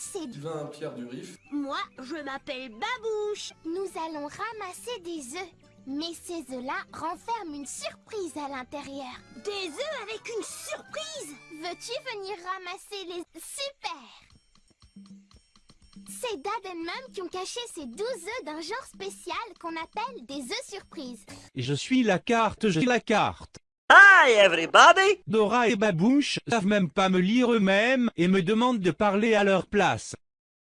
c'est... Sylvain Pierre du Rif. Moi, je m'appelle Babouche. Nous allons ramasser des œufs. Mais ces œufs-là renferment une surprise à l'intérieur. Des œufs avec une surprise? Veux-tu venir ramasser les... Super C'est Dad et Mum qui ont caché ces 12 œufs d'un genre spécial qu'on appelle des œufs surprises. Je suis la carte, j'ai la carte. Hi, everybody! Dora et Babouche savent même pas me lire eux-mêmes et me demandent de parler à leur place.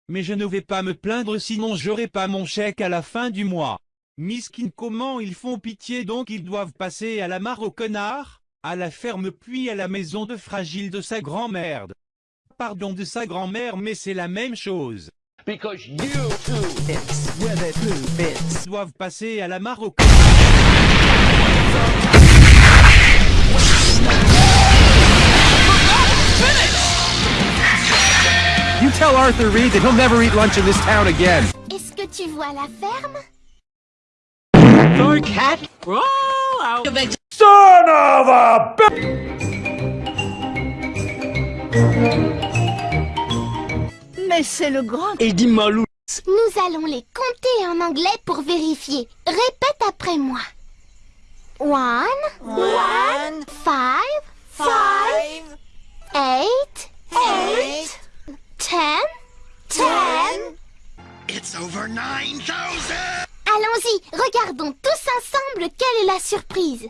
Mais je ne vais pas me plaindre sinon j'aurai pas mon chèque à la fin du mois. Miskin comment ils font pitié donc ils doivent passer à la mare au connard, à la ferme puis à la maison de fragile de sa grand-mère. Pardon de sa grand-mère mais c'est la même chose. Because you two bits with it two bits. Ils doivent passer à la mare au connard. You tell Arthur Reed that he'll never eat lunch in this town again. Est-ce que tu vois la ferme? Your cat? Roll out. Mais c'est le grand... Et dis malou. Nous allons les compter en anglais pour vérifier. Répète après moi. One, One, Allons-y, regardons tous ensemble quelle est la surprise.